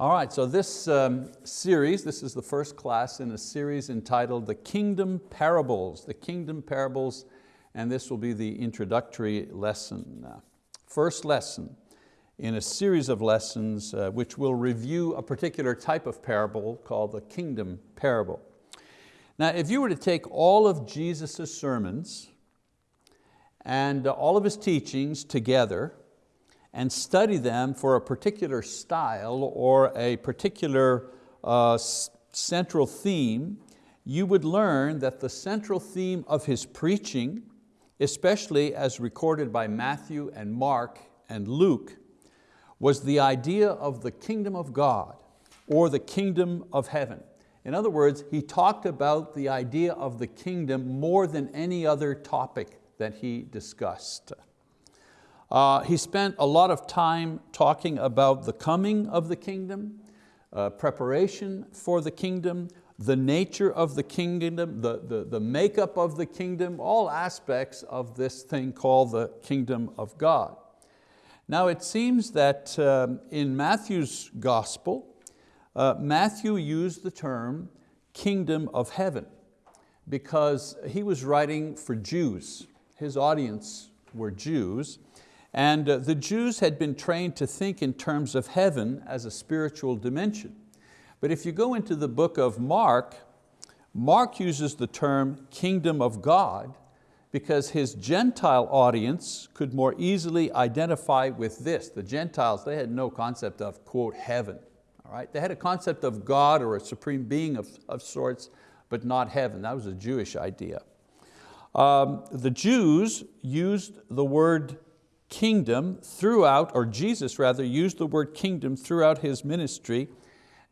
All right, so this um, series, this is the first class in a series entitled The Kingdom Parables, the Kingdom Parables, and this will be the introductory lesson. Uh, first lesson in a series of lessons uh, which will review a particular type of parable called the Kingdom Parable. Now, if you were to take all of Jesus' sermons and all of his teachings together, and study them for a particular style or a particular uh, central theme, you would learn that the central theme of his preaching, especially as recorded by Matthew and Mark and Luke, was the idea of the kingdom of God or the kingdom of heaven. In other words, he talked about the idea of the kingdom more than any other topic that he discussed. Uh, he spent a lot of time talking about the coming of the kingdom, uh, preparation for the kingdom, the nature of the kingdom, the, the, the makeup of the kingdom, all aspects of this thing called the kingdom of God. Now it seems that um, in Matthew's gospel, uh, Matthew used the term kingdom of heaven because he was writing for Jews. His audience were Jews, and uh, the Jews had been trained to think in terms of heaven as a spiritual dimension. But if you go into the book of Mark, Mark uses the term kingdom of God because his Gentile audience could more easily identify with this. The Gentiles, they had no concept of, quote, heaven. All right? They had a concept of God or a supreme being of, of sorts, but not heaven. That was a Jewish idea. Um, the Jews used the word kingdom throughout, or Jesus rather, used the word kingdom throughout His ministry,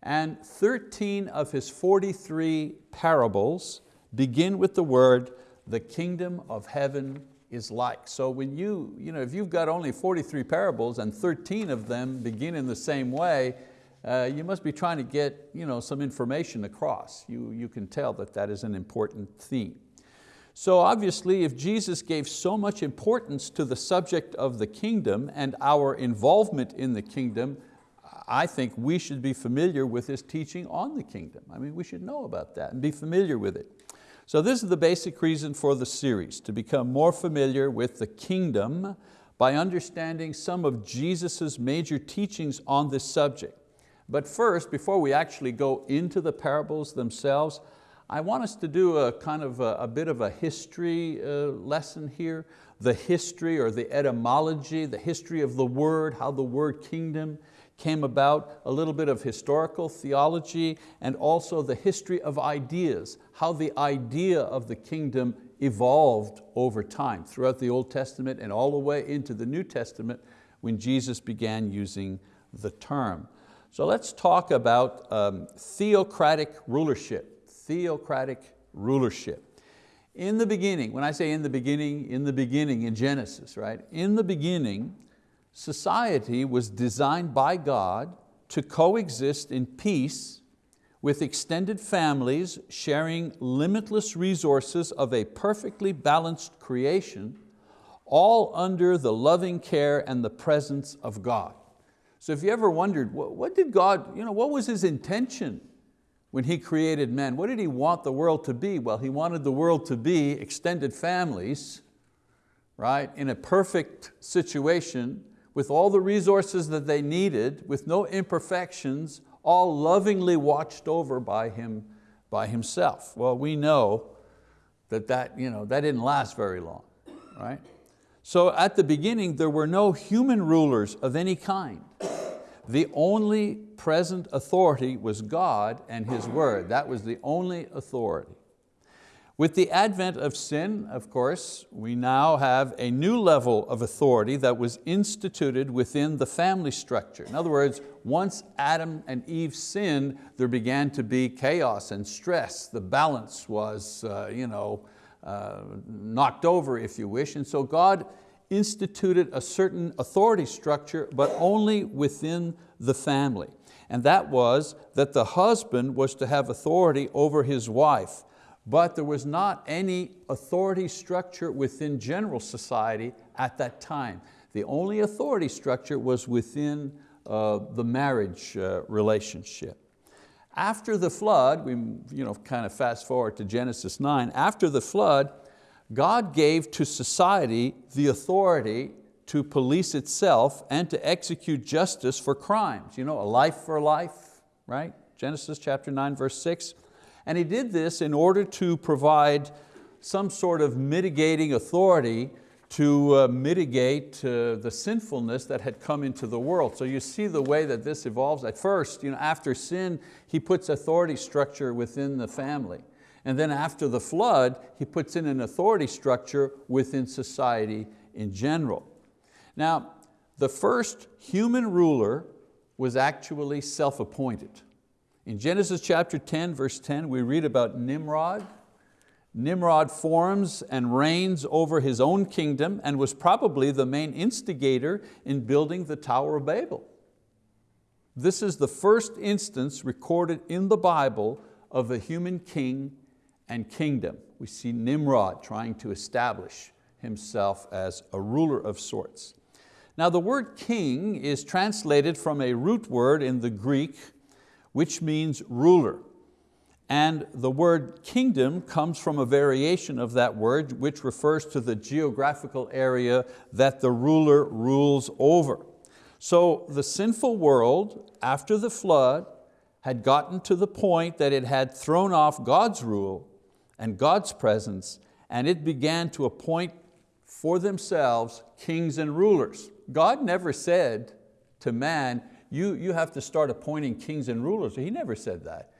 and 13 of His 43 parables begin with the word, the kingdom of heaven is like. So when you, you know, if you've got only 43 parables and 13 of them begin in the same way, uh, you must be trying to get you know, some information across. You, you can tell that that is an important theme. So obviously if Jesus gave so much importance to the subject of the kingdom and our involvement in the kingdom, I think we should be familiar with His teaching on the kingdom. I mean, we should know about that and be familiar with it. So this is the basic reason for the series, to become more familiar with the kingdom by understanding some of Jesus' major teachings on this subject. But first, before we actually go into the parables themselves, I want us to do a kind of a, a bit of a history uh, lesson here, the history or the etymology, the history of the word, how the word kingdom came about, a little bit of historical theology, and also the history of ideas, how the idea of the kingdom evolved over time throughout the Old Testament and all the way into the New Testament when Jesus began using the term. So let's talk about um, theocratic rulership theocratic rulership. In the beginning, when I say in the beginning, in the beginning in Genesis, right? In the beginning, society was designed by God to coexist in peace with extended families sharing limitless resources of a perfectly balanced creation, all under the loving care and the presence of God. So if you ever wondered, what did God, you know, what was His intention when He created man, what did He want the world to be? Well, He wanted the world to be extended families, right, in a perfect situation with all the resources that they needed, with no imperfections, all lovingly watched over by Him, by Himself. Well, we know that that, you know, that didn't last very long, right? So at the beginning, there were no human rulers of any kind. The only present authority was God and His word. That was the only authority. With the advent of sin, of course, we now have a new level of authority that was instituted within the family structure. In other words, once Adam and Eve sinned, there began to be chaos and stress. The balance was uh, you know, uh, knocked over, if you wish. And so God instituted a certain authority structure, but only within the family. And that was that the husband was to have authority over his wife, but there was not any authority structure within general society at that time. The only authority structure was within uh, the marriage uh, relationship. After the flood, we you know, kind of fast forward to Genesis 9, after the flood, God gave to society the authority to police itself and to execute justice for crimes. You know, a life for life, right? Genesis chapter 9, verse 6. And He did this in order to provide some sort of mitigating authority to uh, mitigate uh, the sinfulness that had come into the world. So you see the way that this evolves. At first, you know, after sin, He puts authority structure within the family. And then after the flood, He puts in an authority structure within society in general. Now, the first human ruler was actually self-appointed. In Genesis chapter 10, verse 10, we read about Nimrod. Nimrod forms and reigns over his own kingdom and was probably the main instigator in building the Tower of Babel. This is the first instance recorded in the Bible of a human king and kingdom. We see Nimrod trying to establish himself as a ruler of sorts. Now the word king is translated from a root word in the Greek which means ruler. And the word kingdom comes from a variation of that word which refers to the geographical area that the ruler rules over. So the sinful world after the flood had gotten to the point that it had thrown off God's rule and God's presence and it began to appoint for themselves kings and rulers. God never said to man, you, you have to start appointing kings and rulers. He never said that.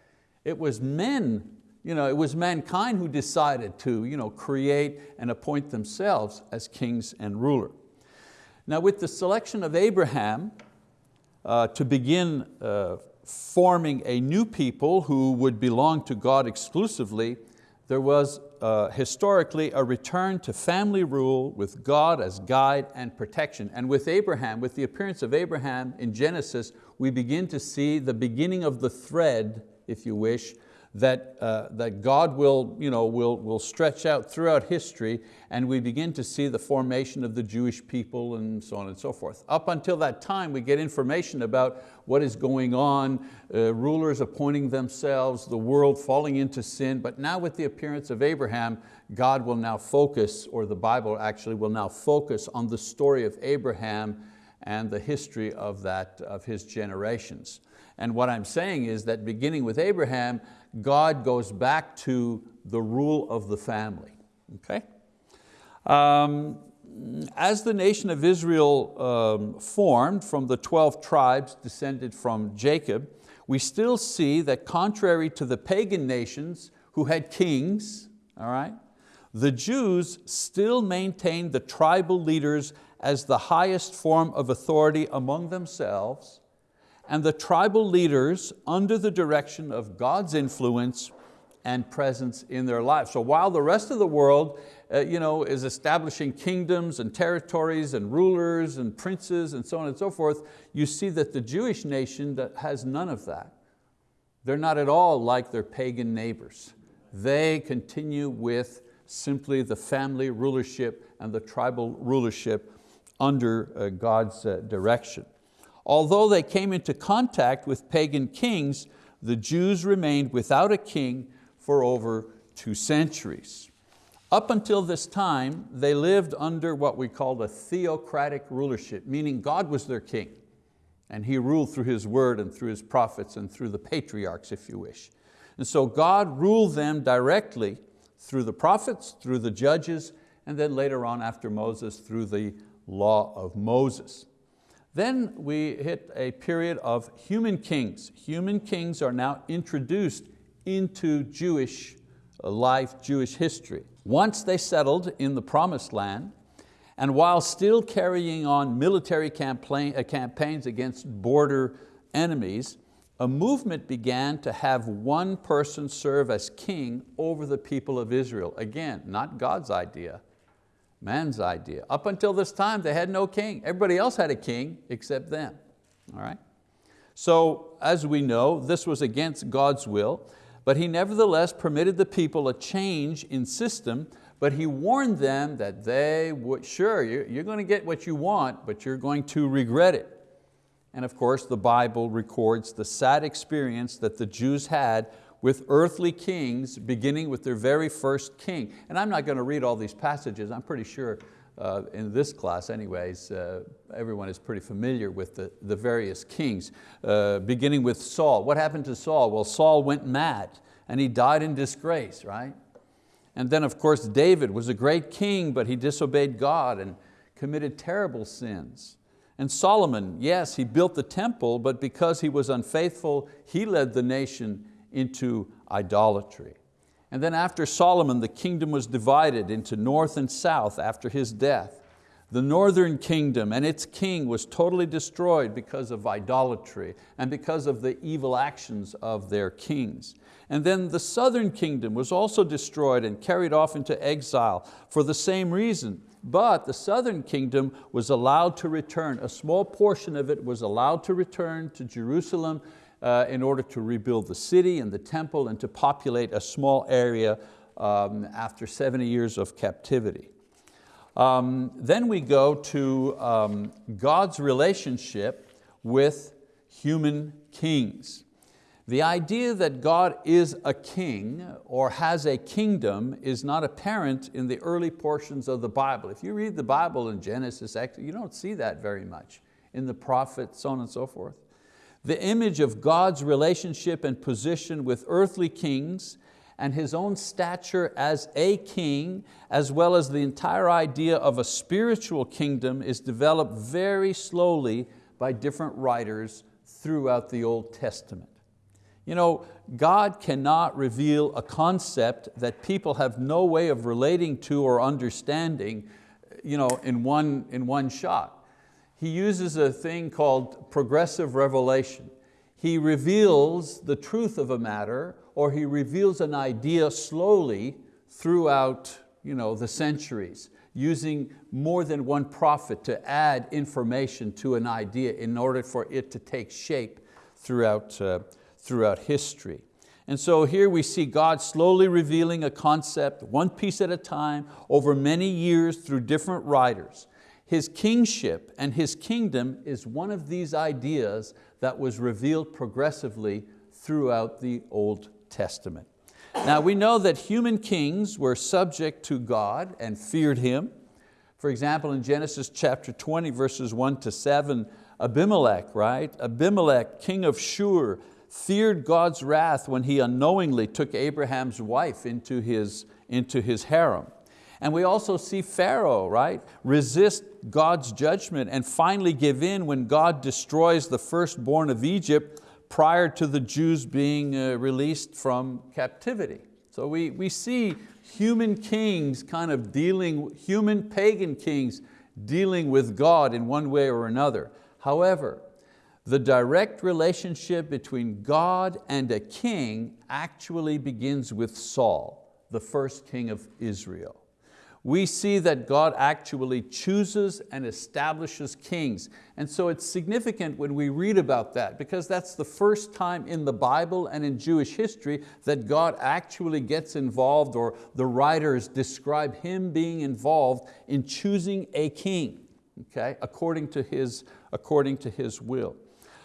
It was men, you know, it was mankind who decided to you know, create and appoint themselves as kings and ruler. Now with the selection of Abraham uh, to begin uh, forming a new people who would belong to God exclusively, there was uh, historically a return to family rule with God as guide and protection. And with Abraham, with the appearance of Abraham in Genesis, we begin to see the beginning of the thread, if you wish, that, uh, that God will, you know, will, will stretch out throughout history and we begin to see the formation of the Jewish people and so on and so forth. Up until that time we get information about what is going on, uh, rulers appointing themselves, the world falling into sin, but now with the appearance of Abraham, God will now focus, or the Bible actually will now focus on the story of Abraham and the history of, that, of his generations. And what I'm saying is that beginning with Abraham, God goes back to the rule of the family, okay? Um, as the nation of Israel um, formed from the 12 tribes descended from Jacob, we still see that contrary to the pagan nations who had kings, all right, the Jews still maintained the tribal leaders as the highest form of authority among themselves and the tribal leaders under the direction of God's influence and presence in their lives. So while the rest of the world uh, you know, is establishing kingdoms and territories and rulers and princes and so on and so forth, you see that the Jewish nation that has none of that. They're not at all like their pagan neighbors. They continue with simply the family rulership and the tribal rulership under uh, God's uh, direction. Although they came into contact with pagan kings, the Jews remained without a king for over two centuries. Up until this time, they lived under what we call a theocratic rulership, meaning God was their king. And He ruled through His word and through His prophets and through the patriarchs, if you wish. And so God ruled them directly through the prophets, through the judges, and then later on after Moses, through the law of Moses. Then we hit a period of human kings. Human kings are now introduced into Jewish life, Jewish history. Once they settled in the promised land, and while still carrying on military uh, campaigns against border enemies, a movement began to have one person serve as king over the people of Israel. Again, not God's idea, man's idea. Up until this time, they had no king. Everybody else had a king except them, all right? So as we know, this was against God's will, but He nevertheless permitted the people a change in system, but He warned them that they would, sure, you're, you're going to get what you want, but you're going to regret it. And of course, the Bible records the sad experience that the Jews had with earthly kings, beginning with their very first king. And I'm not going to read all these passages. I'm pretty sure uh, in this class anyways, uh, everyone is pretty familiar with the, the various kings, uh, beginning with Saul. What happened to Saul? Well, Saul went mad and he died in disgrace, right? And then of course David was a great king, but he disobeyed God and committed terrible sins. And Solomon, yes, he built the temple, but because he was unfaithful, he led the nation into idolatry. And then after Solomon, the kingdom was divided into north and south after his death. The northern kingdom and its king was totally destroyed because of idolatry and because of the evil actions of their kings. And then the southern kingdom was also destroyed and carried off into exile for the same reason. But the southern kingdom was allowed to return, a small portion of it was allowed to return to Jerusalem uh, in order to rebuild the city and the temple and to populate a small area um, after 70 years of captivity. Um, then we go to um, God's relationship with human kings. The idea that God is a king or has a kingdom is not apparent in the early portions of the Bible. If you read the Bible in Genesis, you don't see that very much. In the prophets, so on and so forth. The image of God's relationship and position with earthly kings and His own stature as a king, as well as the entire idea of a spiritual kingdom is developed very slowly by different writers throughout the Old Testament. You know, God cannot reveal a concept that people have no way of relating to or understanding you know, in, one, in one shot. He uses a thing called progressive revelation. He reveals the truth of a matter or he reveals an idea slowly throughout you know, the centuries using more than one prophet to add information to an idea in order for it to take shape throughout, uh, throughout history. And so here we see God slowly revealing a concept, one piece at a time, over many years through different writers. His kingship and His kingdom is one of these ideas that was revealed progressively throughout the Old Testament. Now we know that human kings were subject to God and feared Him. For example, in Genesis chapter 20, verses one to seven, Abimelech, right? Abimelech, king of Shur, feared God's wrath when he unknowingly took Abraham's wife into his, into his harem. And we also see Pharaoh, right, resist God's judgment and finally give in when God destroys the firstborn of Egypt prior to the Jews being uh, released from captivity. So we, we see human kings kind of dealing, human pagan kings dealing with God in one way or another. However, the direct relationship between God and a king actually begins with Saul, the first king of Israel. We see that God actually chooses and establishes kings. And so it's significant when we read about that because that's the first time in the Bible and in Jewish history that God actually gets involved or the writers describe Him being involved in choosing a king, okay, according to His, according to his will.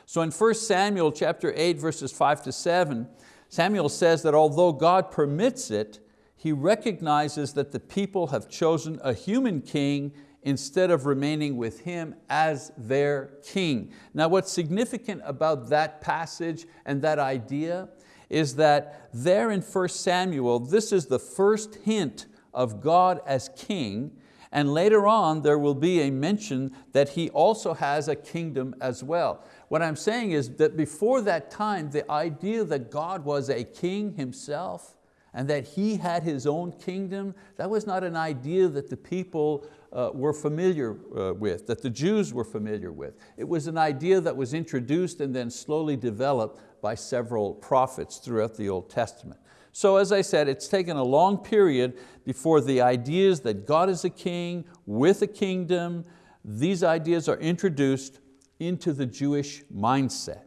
So in 1 Samuel chapter 8 verses 5 to 7, Samuel says that although God permits it, he recognizes that the people have chosen a human king instead of remaining with him as their king. Now what's significant about that passage and that idea is that there in 1 Samuel, this is the first hint of God as king and later on there will be a mention that He also has a kingdom as well. What I'm saying is that before that time, the idea that God was a king Himself and that He had His own kingdom, that was not an idea that the people uh, were familiar uh, with, that the Jews were familiar with. It was an idea that was introduced and then slowly developed by several prophets throughout the Old Testament. So as I said, it's taken a long period before the ideas that God is a king with a kingdom, these ideas are introduced into the Jewish mindset.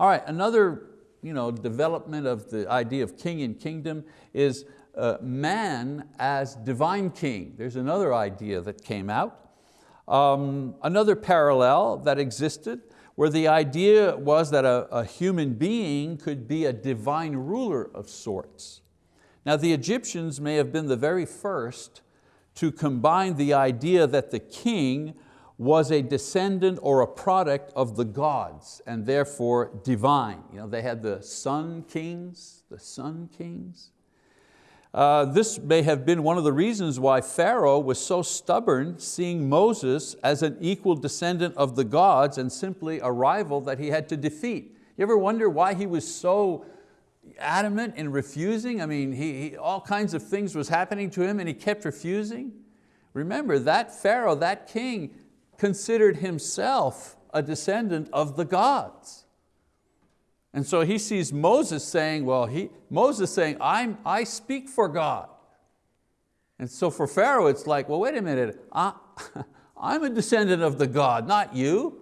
All right, another you know, development of the idea of king and kingdom is uh, man as divine king. There's another idea that came out. Um, another parallel that existed where the idea was that a, a human being could be a divine ruler of sorts. Now the Egyptians may have been the very first to combine the idea that the king was a descendant or a product of the gods and therefore divine. You know, they had the sun kings, the sun kings. Uh, this may have been one of the reasons why Pharaoh was so stubborn seeing Moses as an equal descendant of the gods and simply a rival that he had to defeat. You ever wonder why he was so adamant in refusing? I mean, he, he, all kinds of things was happening to him and he kept refusing. Remember, that Pharaoh, that king, considered himself a descendant of the gods. And so he sees Moses saying, well, he, Moses saying, I'm, I speak for God. And so for Pharaoh, it's like, well, wait a minute, I, I'm a descendant of the God, not you.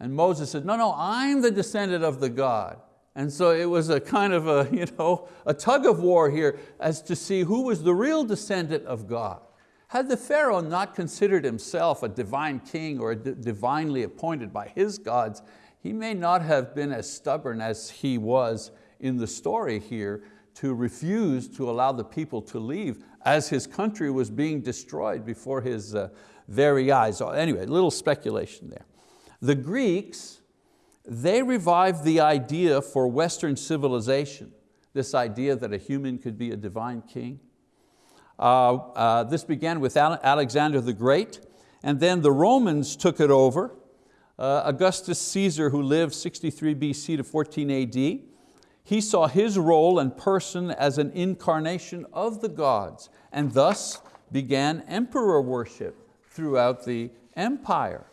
And Moses said, no, no, I'm the descendant of the God. And so it was a kind of a, you know, a tug of war here as to see who was the real descendant of God. Had the Pharaoh not considered himself a divine king or divinely appointed by his gods, he may not have been as stubborn as he was in the story here to refuse to allow the people to leave as his country was being destroyed before his uh, very eyes. So anyway, a little speculation there. The Greeks, they revived the idea for Western civilization, this idea that a human could be a divine king. Uh, uh, this began with Alexander the Great, and then the Romans took it over. Uh, Augustus Caesar, who lived 63 BC to 14 AD, he saw his role and person as an incarnation of the gods, and thus began emperor worship throughout the empire.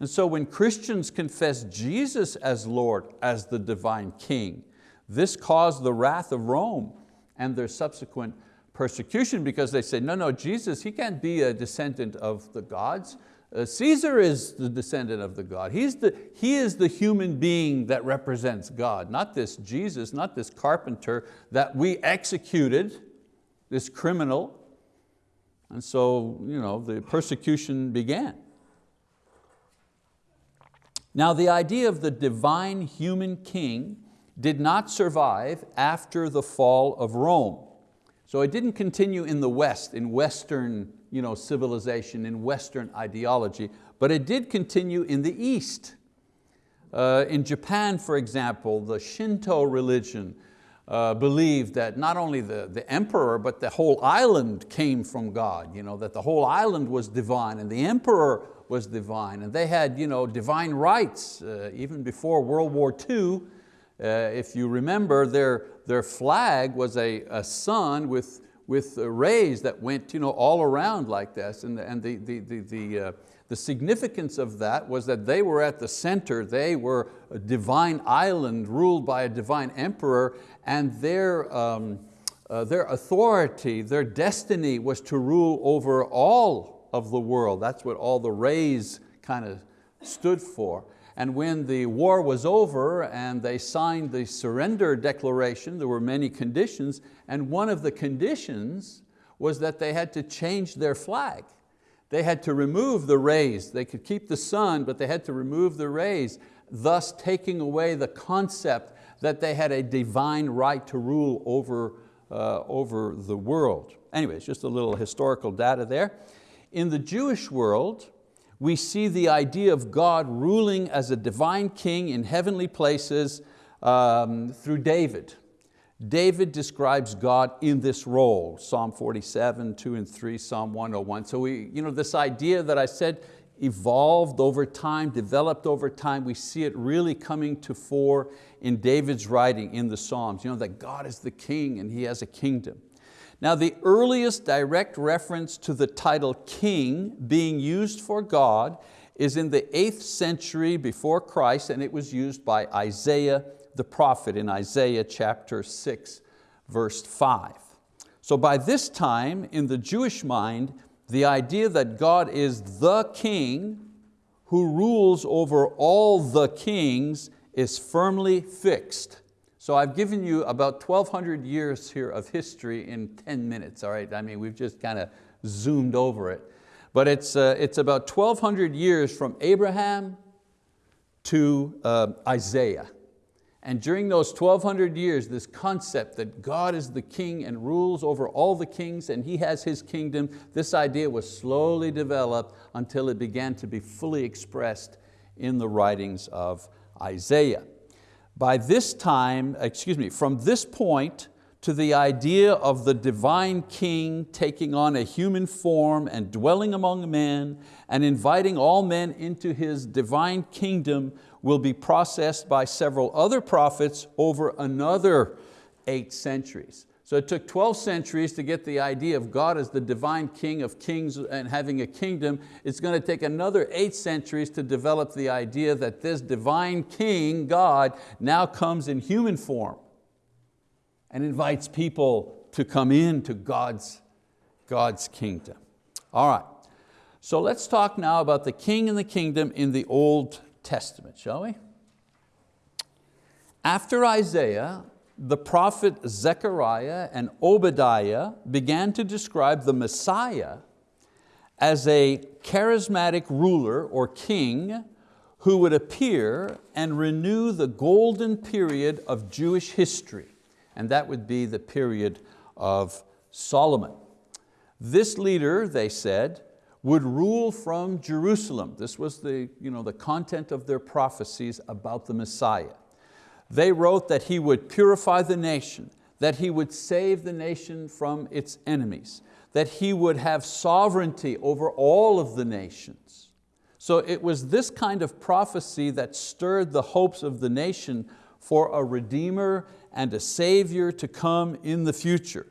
And so when Christians confess Jesus as Lord, as the divine king, this caused the wrath of Rome and their subsequent persecution because they say, no, no, Jesus, he can't be a descendant of the gods. Uh, Caesar is the descendant of the God. He's the, he is the human being that represents God, not this Jesus, not this carpenter that we executed, this criminal. And so you know, the persecution began. Now the idea of the divine human king did not survive after the fall of Rome. So it didn't continue in the West, in Western you know, civilization, in Western ideology, but it did continue in the East. Uh, in Japan, for example, the Shinto religion uh, believed that not only the, the emperor, but the whole island came from God, you know, that the whole island was divine and the emperor was divine. And they had you know, divine rights, uh, even before World War II, if you remember, their, their flag was a, a sun with, with rays that went you know, all around like this. And, the, and the, the, the, the, uh, the significance of that was that they were at the center, they were a divine island ruled by a divine emperor and their, um, uh, their authority, their destiny was to rule over all of the world. That's what all the rays kind of stood for. And when the war was over and they signed the surrender declaration, there were many conditions, and one of the conditions was that they had to change their flag. They had to remove the rays. They could keep the sun, but they had to remove the rays, thus taking away the concept that they had a divine right to rule over, uh, over the world. Anyways, just a little historical data there. In the Jewish world, we see the idea of God ruling as a divine king in heavenly places um, through David. David describes God in this role, Psalm 47, 2 and 3, Psalm 101. So we, you know, this idea that I said evolved over time, developed over time, we see it really coming to fore in David's writing in the Psalms, you know, that God is the king and He has a kingdom. Now the earliest direct reference to the title king being used for God is in the 8th century before Christ and it was used by Isaiah the prophet in Isaiah chapter 6 verse 5. So by this time in the Jewish mind the idea that God is the king who rules over all the kings is firmly fixed. So I've given you about 1,200 years here of history in 10 minutes, all right? I mean, we've just kind of zoomed over it. But it's, uh, it's about 1,200 years from Abraham to uh, Isaiah. And during those 1200 years, this concept that God is the king and rules over all the kings and He has His kingdom, this idea was slowly developed until it began to be fully expressed in the writings of Isaiah. By this time, excuse me, from this point to the idea of the divine king taking on a human form and dwelling among men and inviting all men into His divine kingdom will be processed by several other prophets over another eight centuries. So it took 12 centuries to get the idea of God as the divine king of kings and having a kingdom. It's going to take another eight centuries to develop the idea that this divine king, God, now comes in human form and invites people to come into God's, God's kingdom. All right, so let's talk now about the king and the kingdom in the Old Testament, shall we? After Isaiah, the prophet Zechariah and Obadiah began to describe the Messiah as a charismatic ruler or king who would appear and renew the golden period of Jewish history, and that would be the period of Solomon. This leader, they said, would rule from Jerusalem. This was the, you know, the content of their prophecies about the Messiah. They wrote that he would purify the nation, that he would save the nation from its enemies, that he would have sovereignty over all of the nations. So it was this kind of prophecy that stirred the hopes of the nation for a redeemer and a savior to come in the future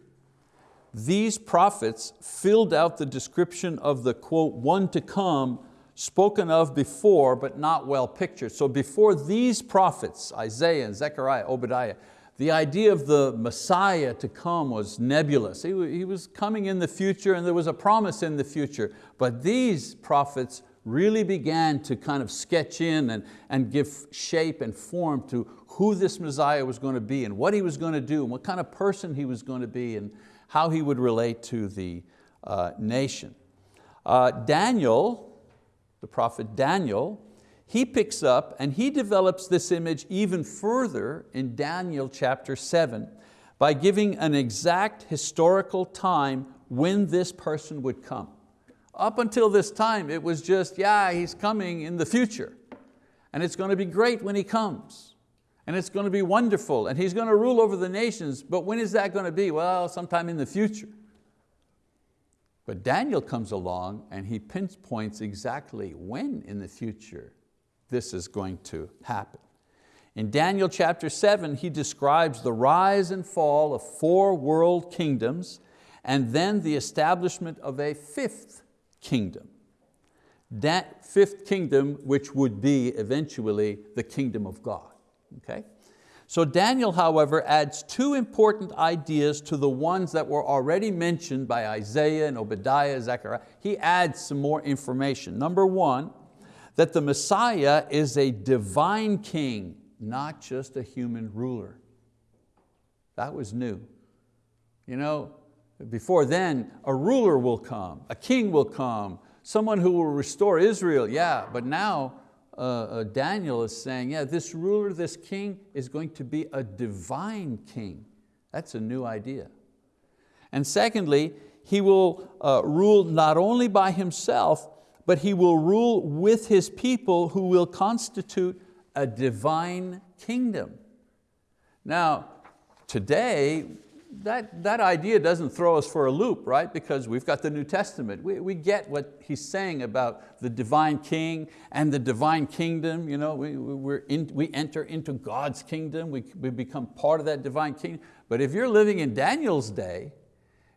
these prophets filled out the description of the quote, one to come spoken of before but not well pictured. So before these prophets, Isaiah and Zechariah, Obadiah, the idea of the Messiah to come was nebulous. He, was coming in the future and there was a promise in the future. But these prophets really began to kind of sketch in and, and give shape and form to who this Messiah was going to be and what he was going to do and what kind of person he was going to be. And, how he would relate to the uh, nation. Uh, Daniel, the prophet Daniel, he picks up and he develops this image even further in Daniel chapter seven by giving an exact historical time when this person would come. Up until this time, it was just, yeah, he's coming in the future. And it's going to be great when he comes and it's going to be wonderful and he's going to rule over the nations, but when is that going to be? Well, sometime in the future. But Daniel comes along and he pinpoints exactly when in the future this is going to happen. In Daniel chapter seven, he describes the rise and fall of four world kingdoms and then the establishment of a fifth kingdom. That fifth kingdom which would be eventually the kingdom of God. Okay? So Daniel, however, adds two important ideas to the ones that were already mentioned by Isaiah and Obadiah, Zechariah. He adds some more information. Number one, that the Messiah is a divine king, not just a human ruler. That was new. You know, before then, a ruler will come, a king will come, someone who will restore Israel, yeah, but now uh, uh, Daniel is saying, yeah, this ruler, this king is going to be a divine king. That's a new idea. And secondly, he will uh, rule not only by himself, but he will rule with his people who will constitute a divine kingdom. Now, today, that, that idea doesn't throw us for a loop, right? Because we've got the New Testament. We, we get what he's saying about the divine king and the divine kingdom. You know, we, we're in, we enter into God's kingdom. We, we become part of that divine kingdom. But if you're living in Daniel's day,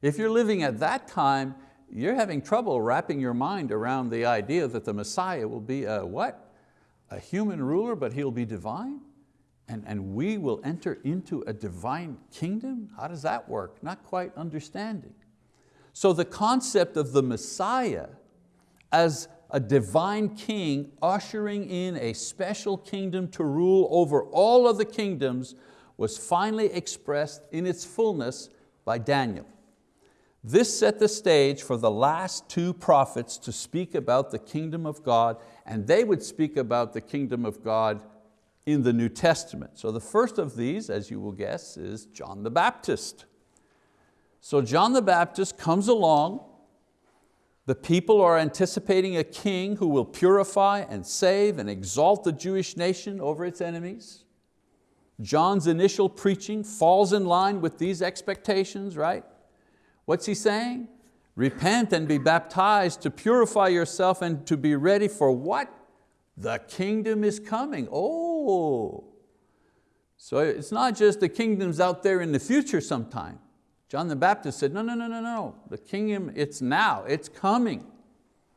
if you're living at that time, you're having trouble wrapping your mind around the idea that the Messiah will be a what? A human ruler, but he'll be divine? And, and we will enter into a divine kingdom? How does that work? Not quite understanding. So the concept of the Messiah as a divine king ushering in a special kingdom to rule over all of the kingdoms was finally expressed in its fullness by Daniel. This set the stage for the last two prophets to speak about the kingdom of God, and they would speak about the kingdom of God in the New Testament. So the first of these, as you will guess, is John the Baptist. So John the Baptist comes along, the people are anticipating a king who will purify and save and exalt the Jewish nation over its enemies. John's initial preaching falls in line with these expectations, right? What's he saying? Repent and be baptized to purify yourself and to be ready for what? The kingdom is coming. Oh, so it's not just the kingdom's out there in the future sometime. John the Baptist said, no, no, no, no, no. The kingdom, it's now, it's coming.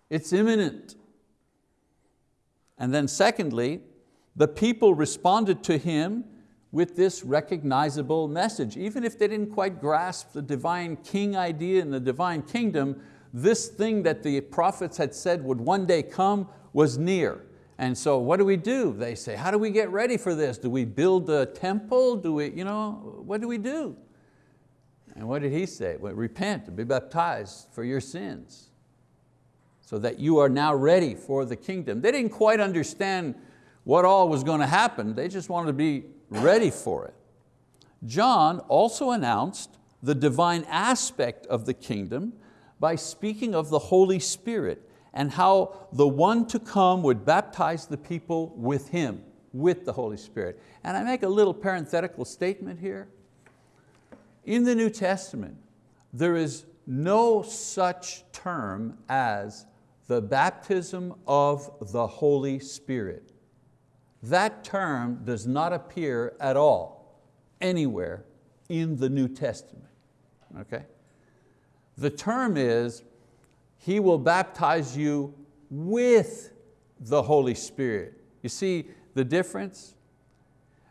It's imminent. And then secondly, the people responded to him with this recognizable message. Even if they didn't quite grasp the divine king idea and the divine kingdom, this thing that the prophets had said would one day come was near. And so what do we do? They say, how do we get ready for this? Do we build a temple? Do we, you know, what do we do? And what did he say? Well, repent and be baptized for your sins so that you are now ready for the kingdom. They didn't quite understand what all was going to happen. They just wanted to be ready for it. John also announced the divine aspect of the kingdom by speaking of the Holy Spirit and how the one to come would baptize the people with Him, with the Holy Spirit. And I make a little parenthetical statement here. In the New Testament, there is no such term as the baptism of the Holy Spirit. That term does not appear at all anywhere in the New Testament. Okay? The term is, He will baptize you with the Holy Spirit. You see the difference?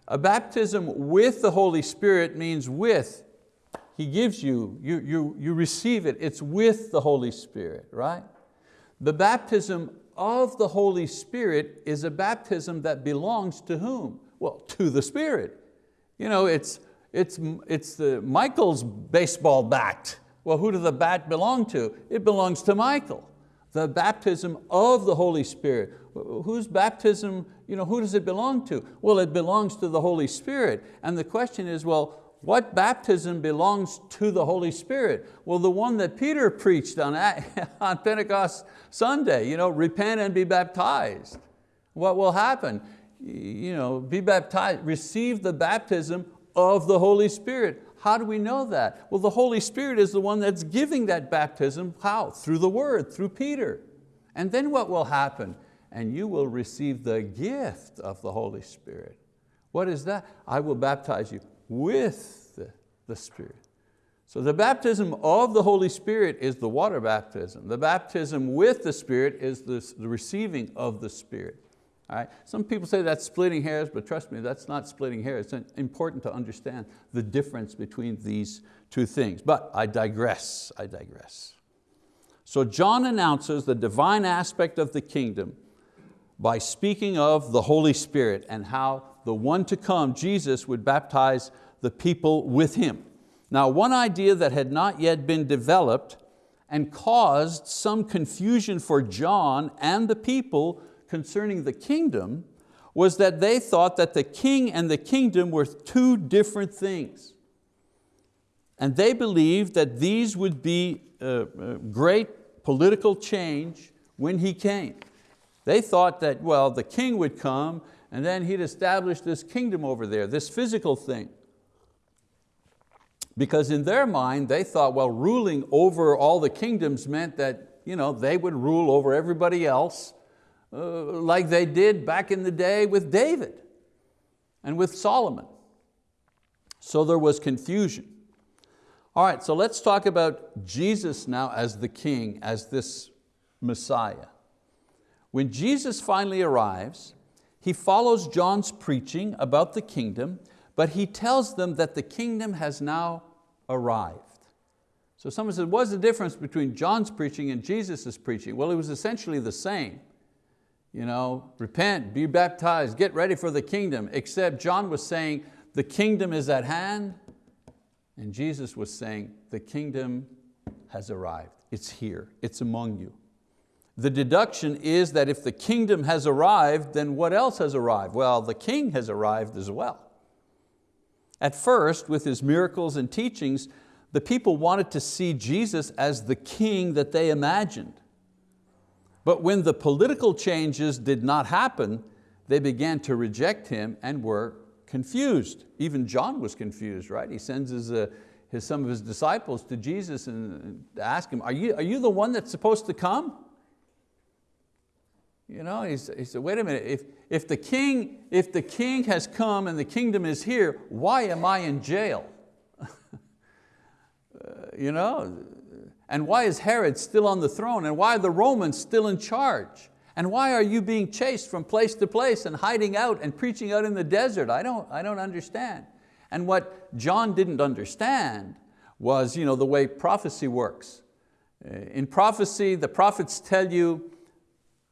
A baptism with the Holy Spirit means with, He gives you, you, you, you receive it, it's with the Holy Spirit, right? The baptism of the Holy Spirit is a baptism that belongs to whom? Well, to the Spirit. You know, it's, it's, it's the Michael's baseball bat. Well, who does the bat belong to? It belongs to Michael. The baptism of the Holy Spirit. Whose baptism, you know, who does it belong to? Well, it belongs to the Holy Spirit. And the question is, well, what baptism belongs to the Holy Spirit? Well, the one that Peter preached on, on Pentecost Sunday, you know, repent and be baptized. What will happen? You know, be baptized, receive the baptism of the Holy Spirit. How do we know that? Well, the Holy Spirit is the one that's giving that baptism. How? Through the word, through Peter. And then what will happen? And you will receive the gift of the Holy Spirit. What is that? I will baptize you with the, the Spirit. So the baptism of the Holy Spirit is the water baptism. The baptism with the Spirit is the, the receiving of the Spirit. Right? Some people say that's splitting hairs, but trust me, that's not splitting hairs. It's important to understand the difference between these two things. But I digress, I digress. So John announces the divine aspect of the kingdom by speaking of the Holy Spirit and how the one to come, Jesus, would baptize the people with him. Now one idea that had not yet been developed and caused some confusion for John and the people concerning the kingdom was that they thought that the king and the kingdom were two different things. And they believed that these would be a great political change when he came. They thought that, well, the king would come and then he'd establish this kingdom over there, this physical thing. Because in their mind, they thought, well, ruling over all the kingdoms meant that you know, they would rule over everybody else uh, like they did back in the day with David and with Solomon. So there was confusion. All right, so let's talk about Jesus now as the king, as this Messiah. When Jesus finally arrives, he follows John's preaching about the kingdom, but he tells them that the kingdom has now arrived. So someone said, what's the difference between John's preaching and Jesus' preaching? Well, it was essentially the same. You know, repent, be baptized, get ready for the kingdom, except John was saying, the kingdom is at hand, and Jesus was saying, the kingdom has arrived. It's here, it's among you. The deduction is that if the kingdom has arrived, then what else has arrived? Well, the king has arrived as well. At first, with his miracles and teachings, the people wanted to see Jesus as the king that they imagined. But when the political changes did not happen, they began to reject Him and were confused. Even John was confused, right? He sends his, uh, his, some of his disciples to Jesus and ask him, are you, are you the one that's supposed to come? You know, he said, wait a minute, if, if, the king, if the king has come and the kingdom is here, why am I in jail? uh, you know, and why is Herod still on the throne? And why are the Romans still in charge? And why are you being chased from place to place and hiding out and preaching out in the desert? I don't, I don't understand. And what John didn't understand was you know, the way prophecy works. Uh, in prophecy, the prophets tell you,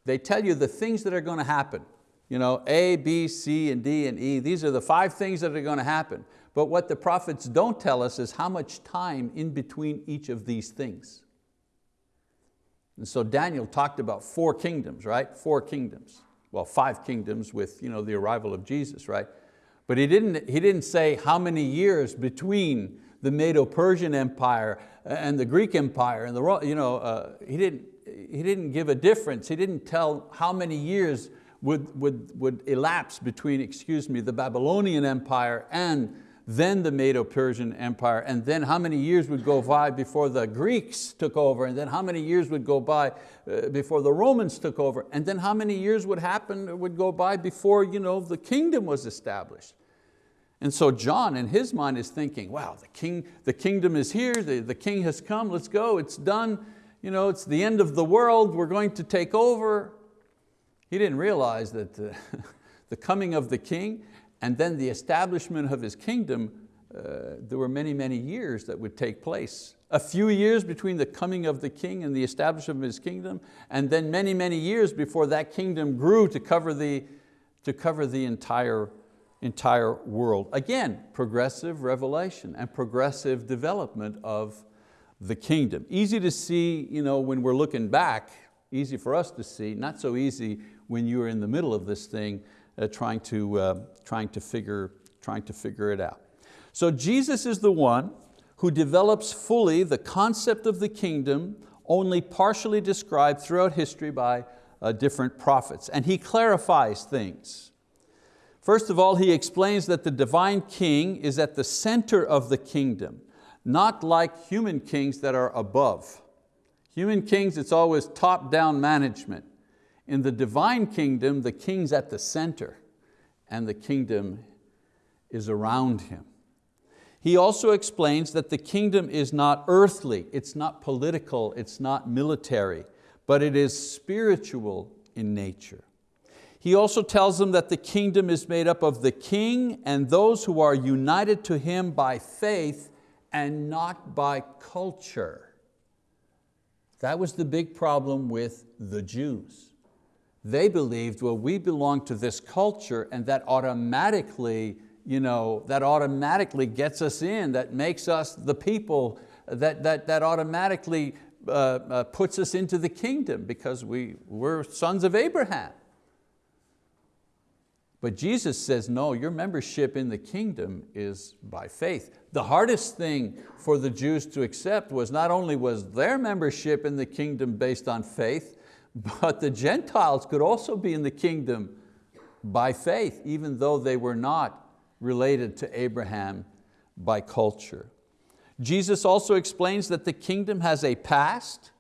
they tell you the things that are going to happen. You know, A, B, C, and D, and E, these are the five things that are going to happen. But what the prophets don't tell us is how much time in between each of these things. And so Daniel talked about four kingdoms, right? Four kingdoms. Well, five kingdoms with you know, the arrival of Jesus, right? But he didn't, he didn't say how many years between the Medo-Persian Empire and the Greek Empire and the, you know, uh, he, didn't, he didn't give a difference. He didn't tell how many years would, would, would elapse between, excuse me, the Babylonian Empire and then the Medo-Persian Empire, and then how many years would go by before the Greeks took over, and then how many years would go by uh, before the Romans took over, and then how many years would happen, would go by before you know, the kingdom was established. And so John in his mind is thinking, wow, the, king, the kingdom is here, the, the king has come, let's go, it's done, you know, it's the end of the world, we're going to take over. He didn't realize that the, the coming of the king and then the establishment of his kingdom, uh, there were many, many years that would take place. A few years between the coming of the king and the establishment of his kingdom, and then many, many years before that kingdom grew to cover the, to cover the entire, entire world. Again, progressive revelation and progressive development of the kingdom. Easy to see you know, when we're looking back, easy for us to see, not so easy when you're in the middle of this thing uh, trying, to, uh, trying, to figure, trying to figure it out. So Jesus is the one who develops fully the concept of the kingdom, only partially described throughout history by uh, different prophets. And He clarifies things. First of all, He explains that the divine king is at the center of the kingdom, not like human kings that are above. Human kings, it's always top-down management. In the divine kingdom, the king's at the center and the kingdom is around him. He also explains that the kingdom is not earthly, it's not political, it's not military, but it is spiritual in nature. He also tells them that the kingdom is made up of the king and those who are united to him by faith and not by culture. That was the big problem with the Jews. They believed, well, we belong to this culture and that automatically, you know, that automatically gets us in, that makes us the people, that, that, that automatically uh, uh, puts us into the kingdom because we, we're sons of Abraham. But Jesus says, no, your membership in the kingdom is by faith. The hardest thing for the Jews to accept was not only was their membership in the kingdom based on faith, but the Gentiles could also be in the kingdom by faith, even though they were not related to Abraham by culture. Jesus also explains that the kingdom has a past,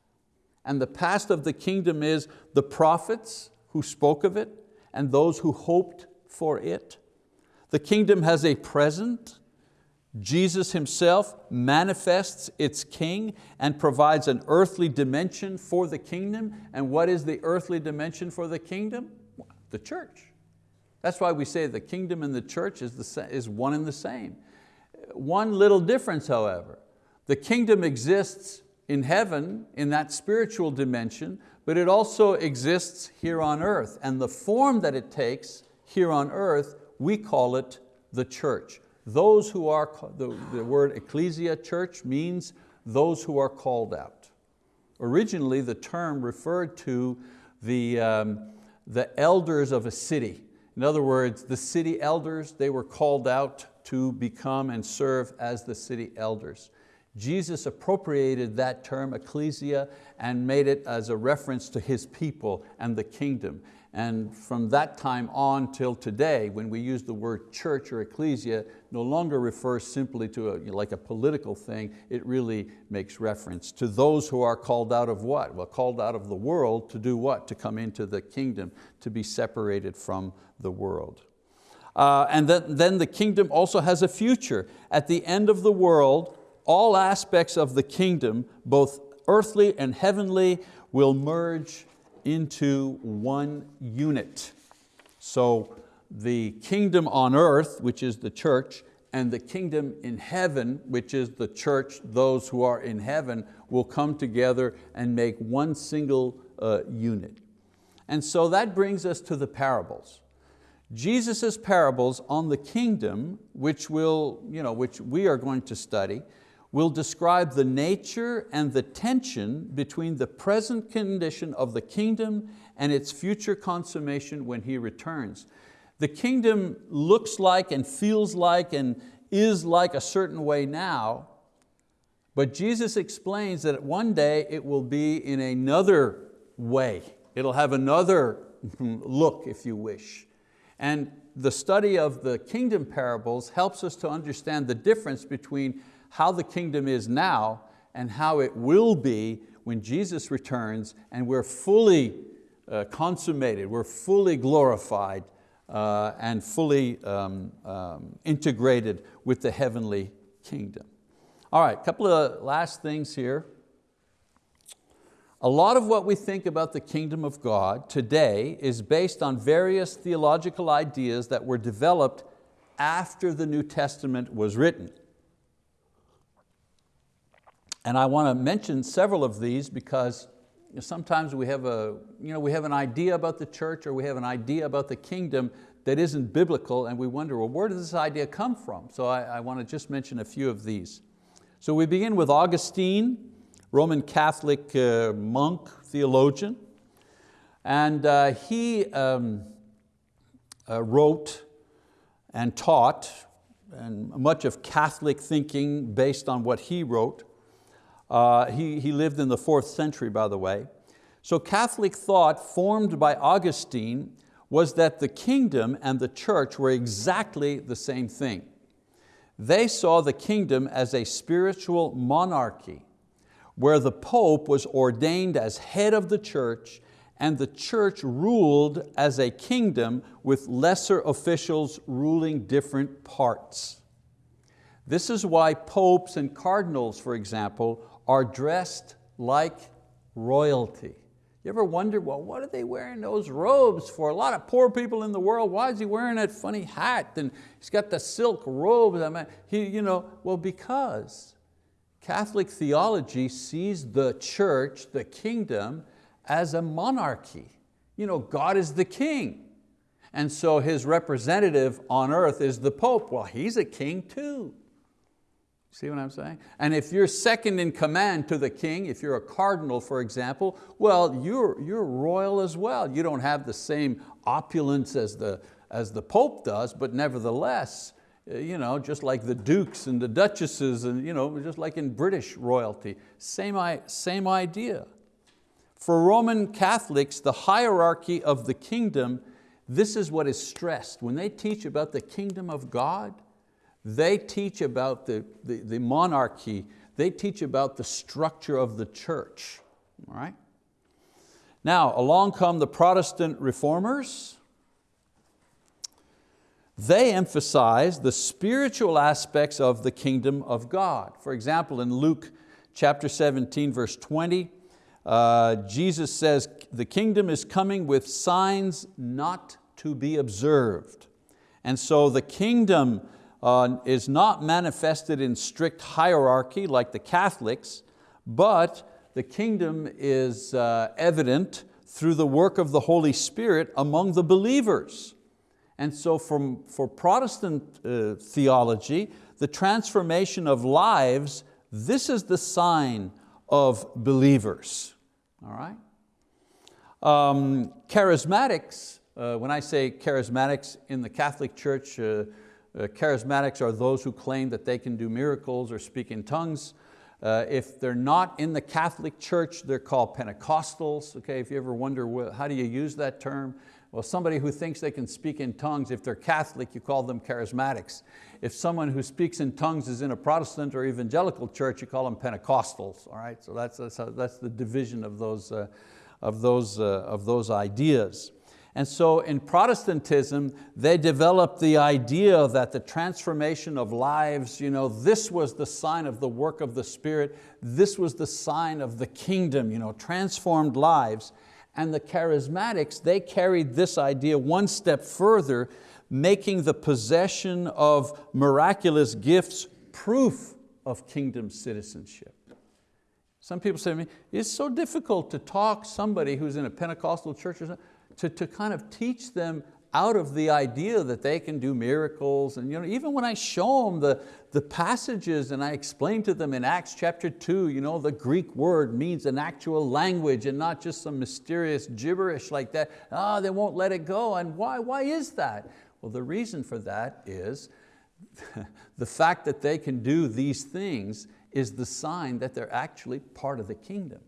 and the past of the kingdom is the prophets who spoke of it and those who hoped for it. The kingdom has a present, Jesus himself manifests its king and provides an earthly dimension for the kingdom. And what is the earthly dimension for the kingdom? The church. That's why we say the kingdom and the church is, the, is one and the same. One little difference, however. The kingdom exists in heaven, in that spiritual dimension, but it also exists here on earth. And the form that it takes here on earth, we call it the church. Those who are, the, the word ecclesia, church, means those who are called out. Originally, the term referred to the, um, the elders of a city. In other words, the city elders, they were called out to become and serve as the city elders. Jesus appropriated that term, ecclesia, and made it as a reference to His people and the kingdom. And from that time on till today, when we use the word church or ecclesia, no longer refers simply to a, like a political thing, it really makes reference to those who are called out of what? Well, called out of the world to do what? To come into the kingdom, to be separated from the world. Uh, and then the kingdom also has a future. At the end of the world, all aspects of the kingdom, both earthly and heavenly, will merge into one unit. So the kingdom on earth, which is the church, and the kingdom in heaven, which is the church, those who are in heaven, will come together and make one single uh, unit. And so that brings us to the parables. Jesus' parables on the kingdom, which, will, you know, which we are going to study, will describe the nature and the tension between the present condition of the kingdom and its future consummation when He returns. The kingdom looks like and feels like and is like a certain way now, but Jesus explains that one day it will be in another way. It'll have another look, if you wish. And the study of the kingdom parables helps us to understand the difference between how the kingdom is now and how it will be when Jesus returns and we're fully uh, consummated, we're fully glorified uh, and fully um, um, integrated with the heavenly kingdom. All right, a couple of last things here. A lot of what we think about the kingdom of God today is based on various theological ideas that were developed after the New Testament was written. And I want to mention several of these because sometimes we have, a, you know, we have an idea about the church or we have an idea about the kingdom that isn't biblical and we wonder, well, where does this idea come from? So I, I want to just mention a few of these. So we begin with Augustine, Roman Catholic uh, monk, theologian. And uh, he um, uh, wrote and taught, and much of Catholic thinking based on what he wrote. Uh, he, he lived in the fourth century, by the way. So Catholic thought formed by Augustine was that the kingdom and the church were exactly the same thing. They saw the kingdom as a spiritual monarchy where the Pope was ordained as head of the church and the church ruled as a kingdom with lesser officials ruling different parts. This is why popes and cardinals, for example, are dressed like royalty. You ever wonder, well, what are they wearing those robes for? A lot of poor people in the world, why is he wearing that funny hat? And he's got the silk robes. I mean, he, you know, well, because Catholic theology sees the church, the kingdom, as a monarchy. You know, God is the king. And so his representative on earth is the Pope. Well, he's a king too. See what I'm saying? And if you're second in command to the king, if you're a cardinal, for example, well, you're, you're royal as well. You don't have the same opulence as the, as the Pope does, but nevertheless, uh, you know, just like the dukes and the duchesses, and you know, just like in British royalty, same, same idea. For Roman Catholics, the hierarchy of the kingdom, this is what is stressed. When they teach about the kingdom of God, they teach about the, the, the monarchy, they teach about the structure of the church, all right? Now, along come the Protestant reformers. They emphasize the spiritual aspects of the kingdom of God. For example, in Luke chapter 17, verse 20, uh, Jesus says, the kingdom is coming with signs not to be observed. And so the kingdom uh, is not manifested in strict hierarchy like the Catholics, but the kingdom is uh, evident through the work of the Holy Spirit among the believers. And so from, for Protestant uh, theology, the transformation of lives, This is the sign of believers, all right? Um, charismatics, uh, when I say charismatics in the Catholic Church, uh, charismatics are those who claim that they can do miracles or speak in tongues. Uh, if they're not in the Catholic Church, they're called Pentecostals. Okay, if you ever wonder how do you use that term, well, somebody who thinks they can speak in tongues, if they're Catholic, you call them charismatics. If someone who speaks in tongues is in a Protestant or evangelical church, you call them Pentecostals, all right? So that's, that's, that's the division of those, uh, of, those, uh, of those ideas. And so in Protestantism, they developed the idea that the transformation of lives, you know, this was the sign of the work of the Spirit, this was the sign of the kingdom, you know, transformed lives. And the charismatics, they carried this idea one step further, making the possession of miraculous gifts proof of kingdom citizenship. Some people say to me, it's so difficult to talk somebody who's in a Pentecostal church or something, to, to kind of teach them out of the idea that they can do miracles. And you know, even when I show them the, the passages and I explain to them in Acts chapter two, you know, the Greek word means an actual language and not just some mysterious gibberish like that, ah, oh, they won't let it go. And why, why is that? Well, the reason for that is the fact that they can do these things is the sign that they're actually part of the kingdom.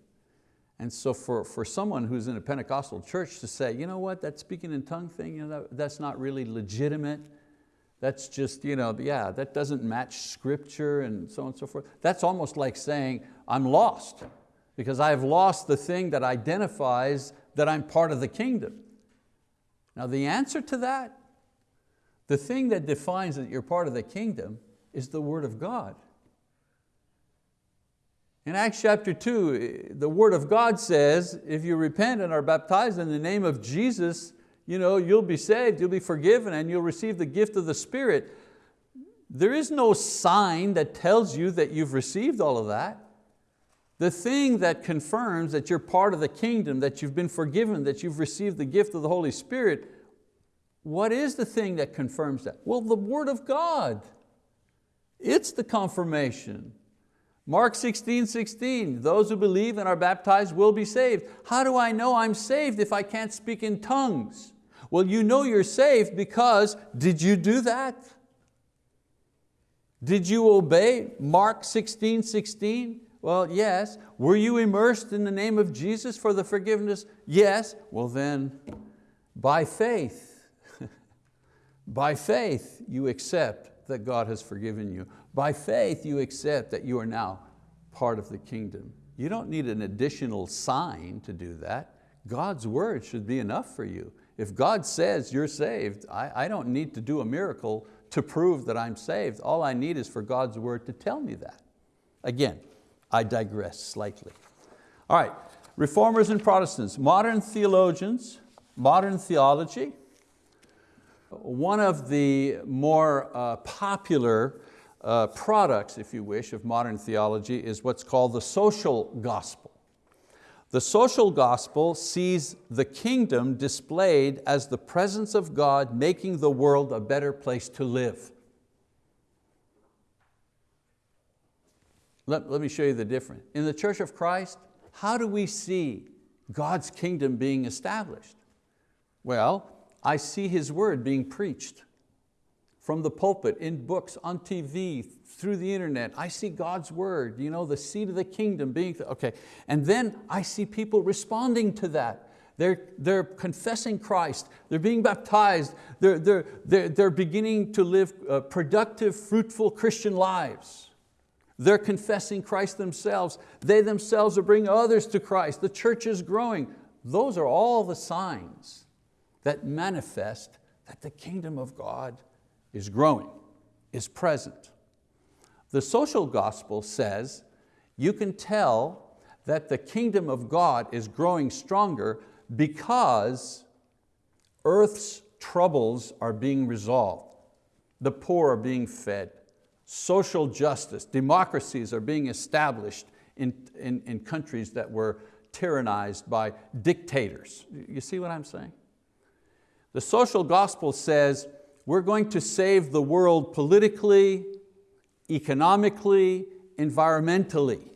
And so for, for someone who's in a Pentecostal church to say, you know what, that speaking in tongue thing, you know, that, that's not really legitimate. That's just, you know, yeah, that doesn't match scripture and so on and so forth. That's almost like saying, I'm lost because I've lost the thing that identifies that I'm part of the kingdom. Now the answer to that, the thing that defines that you're part of the kingdom is the word of God. In Acts chapter two, eh, the word of God says, if you repent and are baptized in the name of Jesus, you know, you'll be saved, you'll be forgiven, and you'll receive the gift of the Spirit. There is no sign that tells you that you've received all of that. The thing that confirms that you're part of the kingdom, that you've been forgiven, that you've received the gift of the Holy Spirit, what is the thing that confirms that? Well, the word of God. It's the confirmation. Mark 16, 16, those who believe and are baptized will be saved. How do I know I'm saved if I can't speak in tongues? Well, you know you're saved because, did you do that? Did you obey Mark 16, 16? Well, yes. Were you immersed in the name of Jesus for the forgiveness? Yes. Well then, by faith, by faith you accept that God has forgiven you. By faith you accept that you are now part of the kingdom. You don't need an additional sign to do that. God's word should be enough for you. If God says you're saved, I, I don't need to do a miracle to prove that I'm saved. All I need is for God's word to tell me that. Again, I digress slightly. All right, reformers and Protestants, modern theologians, modern theology, one of the more uh, popular uh, products, if you wish, of modern theology is what's called the social gospel. The social gospel sees the kingdom displayed as the presence of God making the world a better place to live. Let, let me show you the difference. In the Church of Christ, how do we see God's kingdom being established? Well, I see His word being preached from the pulpit, in books, on TV, through the internet. I see God's word, you know, the seed of the kingdom being, okay. And then I see people responding to that. They're, they're confessing Christ, they're being baptized, they're, they're, they're, they're beginning to live uh, productive, fruitful Christian lives. They're confessing Christ themselves. They themselves are bringing others to Christ. The church is growing. Those are all the signs that manifest that the kingdom of God is growing, is present. The social gospel says you can tell that the kingdom of God is growing stronger because earth's troubles are being resolved. The poor are being fed. Social justice, democracies are being established in, in, in countries that were tyrannized by dictators. You see what I'm saying? The social gospel says we're going to save the world politically, economically, environmentally.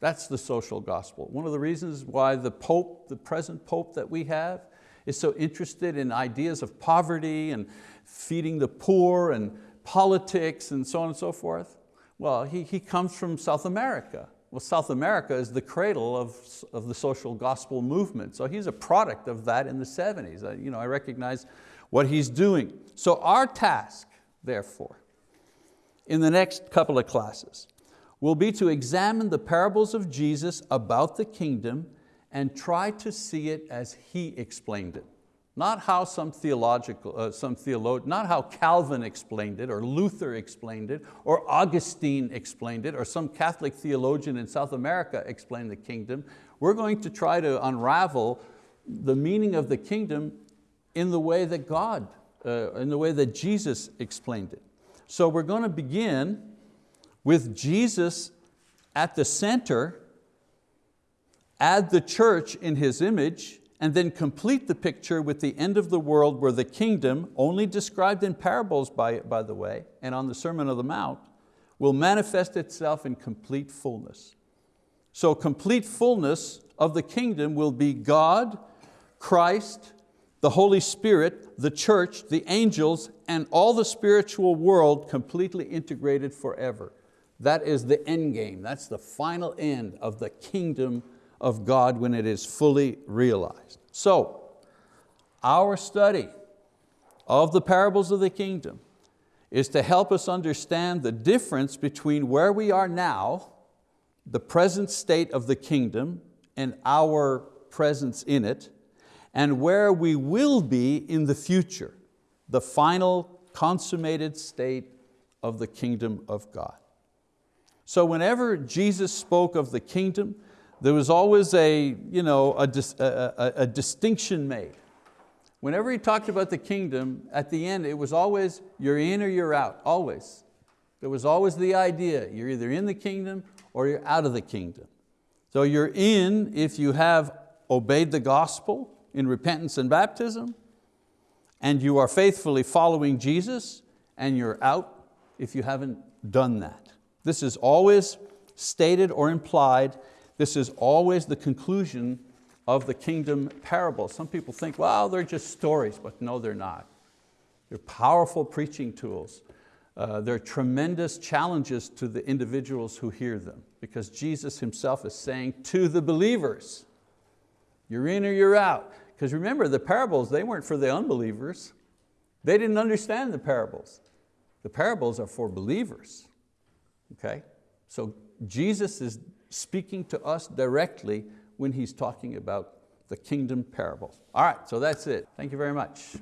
That's the social gospel. One of the reasons why the Pope, the present Pope that we have, is so interested in ideas of poverty and feeding the poor and politics and so on and so forth. Well, he, he comes from South America. Well, South America is the cradle of, of the social gospel movement. So he's a product of that in the 70s. I, you know, I recognize what he's doing. So our task, therefore, in the next couple of classes, will be to examine the parables of Jesus about the kingdom and try to see it as He explained it. Not how some theological, uh, some theologian, not how Calvin explained it, or Luther explained it, or Augustine explained it, or some Catholic theologian in South America explained the kingdom. We're going to try to unravel the meaning of the kingdom in the way that God, uh, in the way that Jesus explained it. So we're going to begin with Jesus at the center, add the church in His image, and then complete the picture with the end of the world where the kingdom, only described in parables by, by the way, and on the Sermon of the Mount, will manifest itself in complete fullness. So complete fullness of the kingdom will be God, Christ, the Holy Spirit, the church, the angels, and all the spiritual world completely integrated forever. That is the end game. That's the final end of the kingdom of God when it is fully realized. So, our study of the parables of the kingdom is to help us understand the difference between where we are now, the present state of the kingdom, and our presence in it, and where we will be in the future, the final consummated state of the kingdom of God. So whenever Jesus spoke of the kingdom, there was always a, you know, a, a, a, distinction made. Whenever he talked about the kingdom, at the end it was always you're in or you're out, always. There was always the idea, you're either in the kingdom or you're out of the kingdom. So you're in if you have obeyed the gospel in repentance and baptism, and you are faithfully following Jesus, and you're out if you haven't done that. This is always stated or implied this is always the conclusion of the kingdom parable. Some people think, well, they're just stories, but no, they're not. They're powerful preaching tools. Uh, they're tremendous challenges to the individuals who hear them because Jesus himself is saying to the believers, you're in or you're out. Because remember, the parables, they weren't for the unbelievers. They didn't understand the parables. The parables are for believers, okay? So Jesus is speaking to us directly when He's talking about the kingdom parable. All right, so that's it. Thank you very much.